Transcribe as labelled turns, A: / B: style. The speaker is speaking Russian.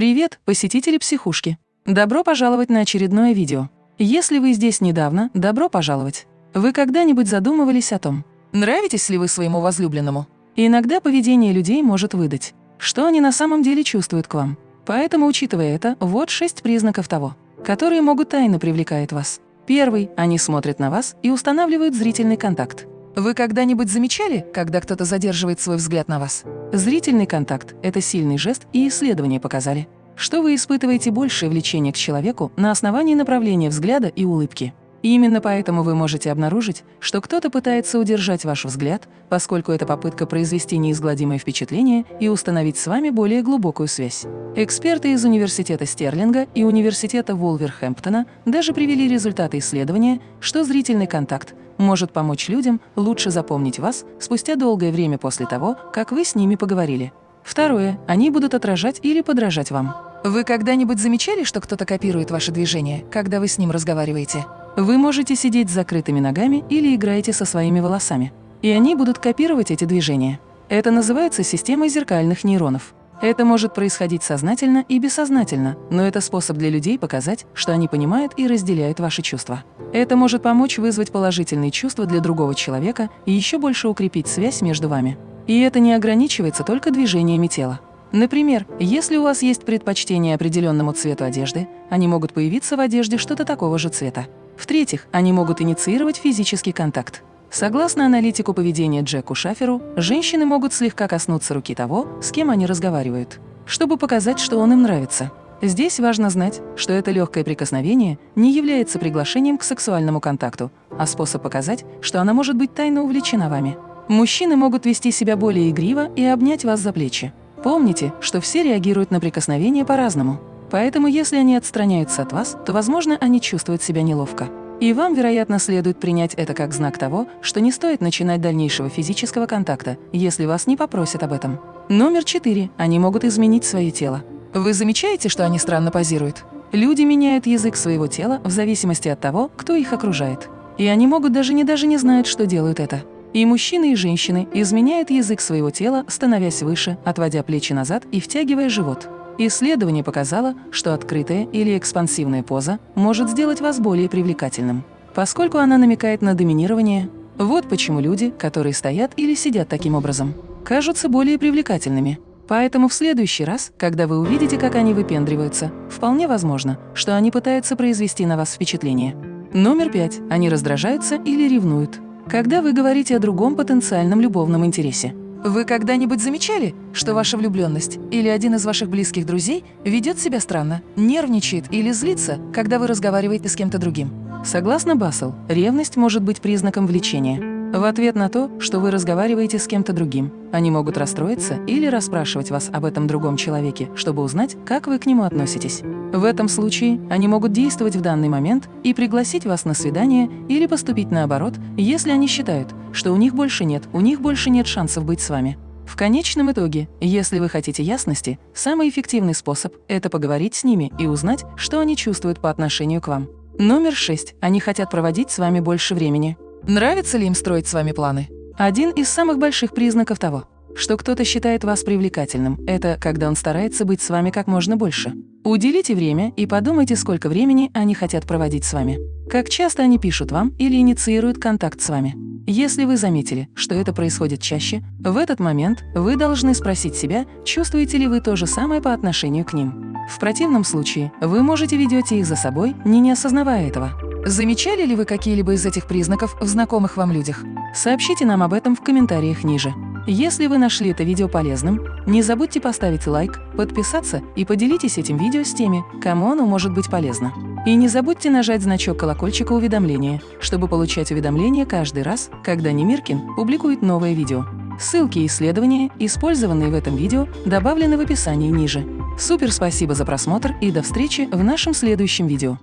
A: Привет, посетители психушки! Добро пожаловать на очередное видео. Если вы здесь недавно, добро пожаловать. Вы когда-нибудь задумывались о том, нравитесь ли вы своему возлюбленному? иногда поведение людей может выдать, что они на самом деле чувствуют к вам. Поэтому, учитывая это, вот шесть признаков того, которые могут тайно привлекать вас. Первый – они смотрят на вас и устанавливают зрительный контакт. Вы когда-нибудь замечали, когда кто-то задерживает свой взгляд на вас? Зрительный контакт – это сильный жест, и исследования показали, что вы испытываете большее влечение к человеку на основании направления взгляда и улыбки. Именно поэтому вы можете обнаружить, что кто-то пытается удержать ваш взгляд, поскольку это попытка произвести неизгладимое впечатление и установить с вами более глубокую связь. Эксперты из Университета Стерлинга и Университета Вулверхэмптона даже привели результаты исследования, что зрительный контакт может помочь людям лучше запомнить вас спустя долгое время после того, как вы с ними поговорили. Второе. Они будут отражать или подражать вам. Вы когда-нибудь замечали, что кто-то копирует ваши движения, когда вы с ним разговариваете? Вы можете сидеть с закрытыми ногами или играете со своими волосами. И они будут копировать эти движения. Это называется системой зеркальных нейронов. Это может происходить сознательно и бессознательно, но это способ для людей показать, что они понимают и разделяют ваши чувства. Это может помочь вызвать положительные чувства для другого человека и еще больше укрепить связь между вами. И это не ограничивается только движениями тела. Например, если у вас есть предпочтение определенному цвету одежды, они могут появиться в одежде что-то такого же цвета. В-третьих, они могут инициировать физический контакт. Согласно аналитику поведения Джеку Шаферу, женщины могут слегка коснуться руки того, с кем они разговаривают, чтобы показать, что он им нравится. Здесь важно знать, что это легкое прикосновение не является приглашением к сексуальному контакту, а способ показать, что она может быть тайно увлечена вами. Мужчины могут вести себя более игриво и обнять вас за плечи. Помните, что все реагируют на прикосновение по-разному. Поэтому если они отстраняются от вас, то, возможно, они чувствуют себя неловко. И вам, вероятно, следует принять это как знак того, что не стоит начинать дальнейшего физического контакта, если вас не попросят об этом. Номер четыре. Они могут изменить свое тело. Вы замечаете, что они странно позируют? Люди меняют язык своего тела в зависимости от того, кто их окружает. И они могут даже не даже не знают, что делают это. И мужчины, и женщины изменяют язык своего тела, становясь выше, отводя плечи назад и втягивая живот. Исследование показало, что открытая или экспансивная поза может сделать вас более привлекательным, поскольку она намекает на доминирование. Вот почему люди, которые стоят или сидят таким образом, кажутся более привлекательными. Поэтому в следующий раз, когда вы увидите, как они выпендриваются, вполне возможно, что они пытаются произвести на вас впечатление. Номер пять. Они раздражаются или ревнуют. Когда вы говорите о другом потенциальном любовном интересе. Вы когда-нибудь замечали, что ваша влюбленность или один из ваших близких друзей ведет себя странно, нервничает или злится, когда вы разговариваете с кем-то другим? Согласно Бассел, ревность может быть признаком влечения. В ответ на то, что вы разговариваете с кем-то другим, они могут расстроиться или расспрашивать вас об этом другом человеке, чтобы узнать, как вы к нему относитесь. В этом случае они могут действовать в данный момент и пригласить вас на свидание или поступить наоборот, если они считают, что у них больше нет, у них больше нет шансов быть с вами. В конечном итоге, если вы хотите ясности, самый эффективный способ – это поговорить с ними и узнать, что они чувствуют по отношению к вам. Номер шесть. Они хотят проводить с вами больше времени. Нравится ли им строить с вами планы? Один из самых больших признаков того, что кто-то считает вас привлекательным, это когда он старается быть с вами как можно больше. Уделите время и подумайте, сколько времени они хотят проводить с вами. Как часто они пишут вам или инициируют контакт с вами. Если вы заметили, что это происходит чаще, в этот момент вы должны спросить себя, чувствуете ли вы то же самое по отношению к ним. В противном случае вы можете ведете их за собой, не не осознавая этого. Замечали ли вы какие-либо из этих признаков в знакомых вам людях? Сообщите нам об этом в комментариях ниже. Если вы нашли это видео полезным, не забудьте поставить лайк, подписаться и поделитесь этим видео с теми, кому оно может быть полезно. И не забудьте нажать значок колокольчика уведомления, чтобы получать уведомления каждый раз, когда Немиркин публикует новое видео. Ссылки и исследования, использованные в этом видео, добавлены в описании ниже. Супер спасибо за просмотр и до встречи в нашем следующем видео.